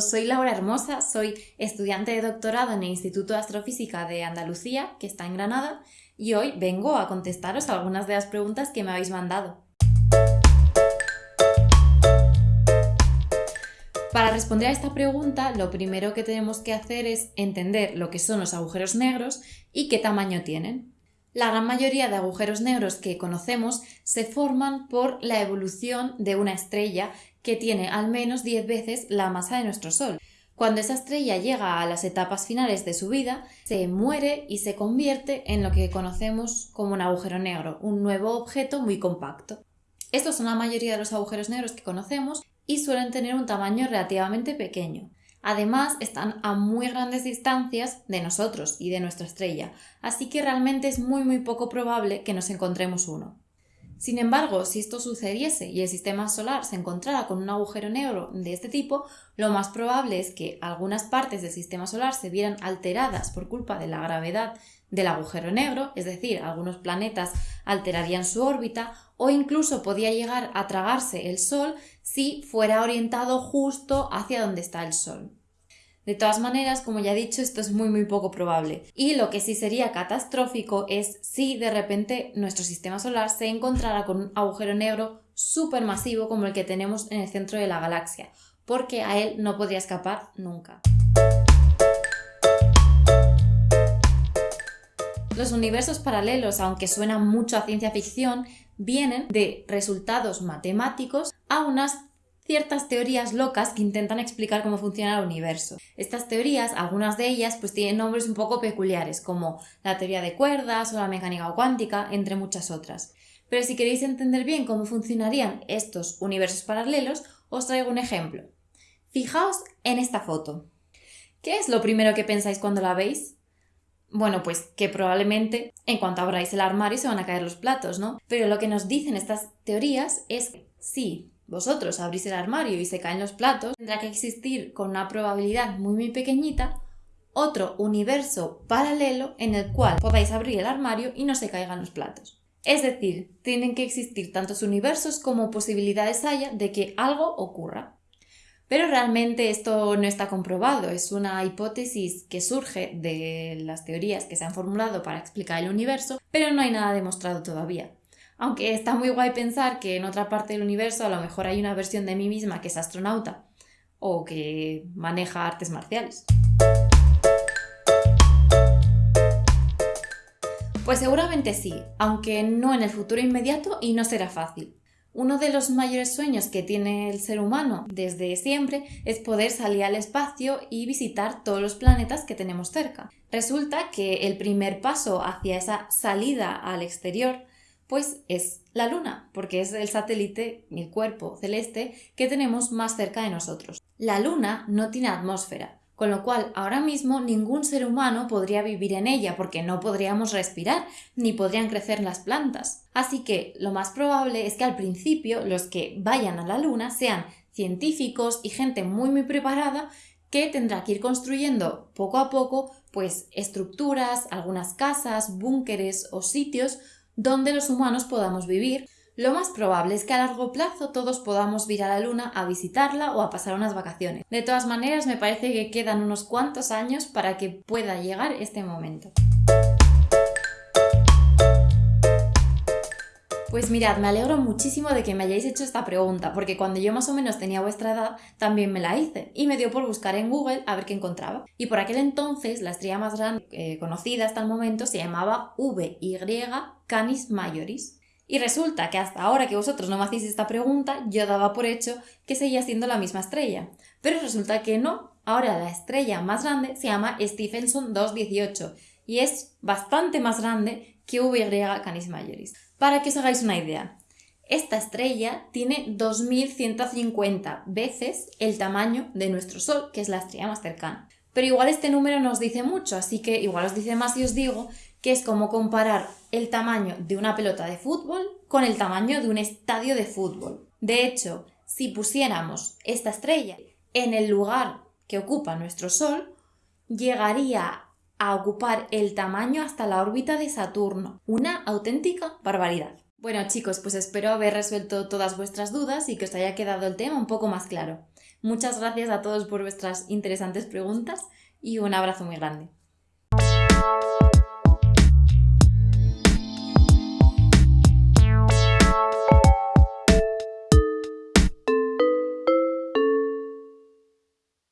soy Laura Hermosa, soy estudiante de doctorado en el Instituto de Astrofísica de Andalucía, que está en Granada, y hoy vengo a contestaros algunas de las preguntas que me habéis mandado. Para responder a esta pregunta, lo primero que tenemos que hacer es entender lo que son los agujeros negros y qué tamaño tienen. La gran mayoría de agujeros negros que conocemos se forman por la evolución de una estrella que tiene al menos 10 veces la masa de nuestro Sol. Cuando esa estrella llega a las etapas finales de su vida, se muere y se convierte en lo que conocemos como un agujero negro, un nuevo objeto muy compacto. Estos son la mayoría de los agujeros negros que conocemos y suelen tener un tamaño relativamente pequeño. Además, están a muy grandes distancias de nosotros y de nuestra estrella, así que realmente es muy muy poco probable que nos encontremos uno. Sin embargo, si esto sucediese y el sistema solar se encontrara con un agujero negro de este tipo, lo más probable es que algunas partes del sistema solar se vieran alteradas por culpa de la gravedad del agujero negro, es decir, algunos planetas alterarían su órbita o incluso podía llegar a tragarse el Sol si fuera orientado justo hacia donde está el Sol. De todas maneras, como ya he dicho, esto es muy muy poco probable. Y lo que sí sería catastrófico es si de repente nuestro sistema solar se encontrara con un agujero negro supermasivo como el que tenemos en el centro de la galaxia, porque a él no podría escapar nunca. Los universos paralelos, aunque suenan mucho a ciencia ficción, vienen de resultados matemáticos a unas ciertas teorías locas que intentan explicar cómo funciona el universo. Estas teorías, algunas de ellas, pues tienen nombres un poco peculiares, como la teoría de cuerdas o la mecánica cuántica, entre muchas otras. Pero si queréis entender bien cómo funcionarían estos universos paralelos, os traigo un ejemplo. Fijaos en esta foto. ¿Qué es lo primero que pensáis cuando la veis? Bueno, pues que probablemente en cuanto abráis el armario se van a caer los platos, ¿no? Pero lo que nos dicen estas teorías es que sí, vosotros abrís el armario y se caen los platos, tendrá que existir con una probabilidad muy muy pequeñita otro universo paralelo en el cual podáis abrir el armario y no se caigan los platos. Es decir, tienen que existir tantos universos como posibilidades haya de que algo ocurra. Pero realmente esto no está comprobado, es una hipótesis que surge de las teorías que se han formulado para explicar el universo, pero no hay nada demostrado todavía. Aunque está muy guay pensar que en otra parte del universo a lo mejor hay una versión de mí misma que es astronauta o que maneja artes marciales. Pues seguramente sí, aunque no en el futuro inmediato y no será fácil. Uno de los mayores sueños que tiene el ser humano desde siempre es poder salir al espacio y visitar todos los planetas que tenemos cerca. Resulta que el primer paso hacia esa salida al exterior pues es la Luna, porque es el satélite, el cuerpo celeste que tenemos más cerca de nosotros. La Luna no tiene atmósfera, con lo cual ahora mismo ningún ser humano podría vivir en ella porque no podríamos respirar ni podrían crecer las plantas. Así que lo más probable es que al principio los que vayan a la Luna sean científicos y gente muy muy preparada que tendrá que ir construyendo poco a poco pues estructuras, algunas casas, búnkeres o sitios donde los humanos podamos vivir, lo más probable es que a largo plazo todos podamos ir a la Luna a visitarla o a pasar unas vacaciones. De todas maneras, me parece que quedan unos cuantos años para que pueda llegar este momento. Pues mirad, me alegro muchísimo de que me hayáis hecho esta pregunta, porque cuando yo más o menos tenía vuestra edad, también me la hice, y me dio por buscar en Google a ver qué encontraba. Y por aquel entonces, la estrella más grande eh, conocida hasta el momento se llamaba VY Canis Majoris. Y resulta que hasta ahora que vosotros no me hacéis esta pregunta, yo daba por hecho que seguía siendo la misma estrella. Pero resulta que no. Ahora la estrella más grande se llama Stephenson 218 y es bastante más grande que VY Canis Majoris. Para que os hagáis una idea, esta estrella tiene 2150 veces el tamaño de nuestro Sol, que es la estrella más cercana. Pero igual este número nos dice mucho, así que igual os dice más si os digo que es como comparar el tamaño de una pelota de fútbol con el tamaño de un estadio de fútbol. De hecho, si pusiéramos esta estrella en el lugar que ocupa nuestro Sol, llegaría a ocupar el tamaño hasta la órbita de Saturno. Una auténtica barbaridad. Bueno chicos, pues espero haber resuelto todas vuestras dudas y que os haya quedado el tema un poco más claro. Muchas gracias a todos por vuestras interesantes preguntas y un abrazo muy grande.